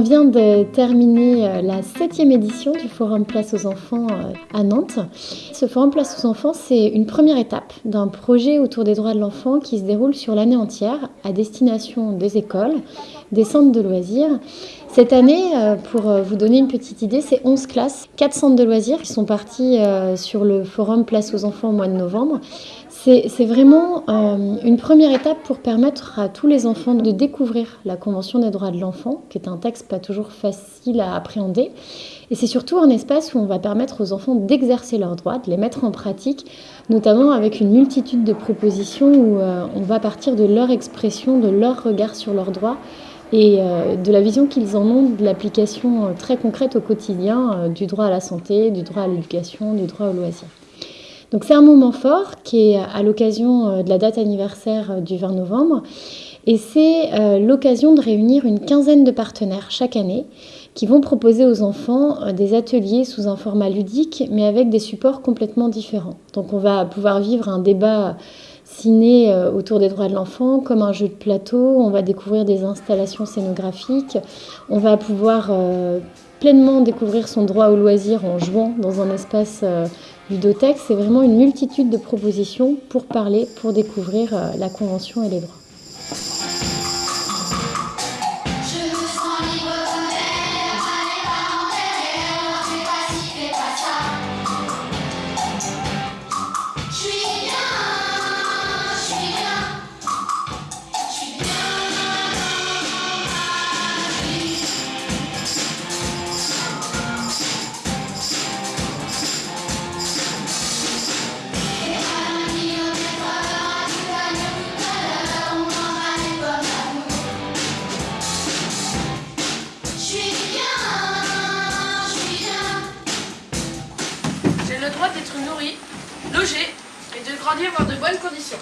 vient de terminer euh, la septième édition du Forum Place aux enfants euh, à Nantes. Ce Forum Place aux enfants, c'est une première étape d'un projet autour des droits de l'enfant qui se déroule sur l'année entière à destination des écoles, des centres de loisirs. Cette année, euh, pour vous donner une petite idée, c'est 11 classes, 4 centres de loisirs qui sont partis sur le Forum Place aux enfants au mois de novembre. C'est vraiment euh, une première étape pour permettre à tous les enfants de découvrir la Convention des droits de l'enfant, qui est un texte pas toujours facile à appréhender. Et c'est surtout un espace où on va permettre aux enfants d'exercer leurs droits, de les mettre en pratique, notamment avec une multitude de propositions où euh, on va partir de leur expression, de leur regard sur leurs droits et euh, de la vision qu'ils en ont de l'application très concrète au quotidien du droit à la santé, du droit à l'éducation, du droit au loisir. Donc c'est un moment fort qui est à l'occasion euh, de la date anniversaire euh, du 20 novembre et c'est euh, l'occasion de réunir une quinzaine de partenaires chaque année qui vont proposer aux enfants des ateliers sous un format ludique mais avec des supports complètement différents. Donc on va pouvoir vivre un débat ciné autour des droits de l'enfant comme un jeu de plateau, on va découvrir des installations scénographiques, on va pouvoir pleinement découvrir son droit au loisir en jouant dans un espace Ludotex, c'est vraiment une multitude de propositions pour parler, pour découvrir euh, la Convention et les droits. D'être nourri, et de grandir dans de bonnes conditions.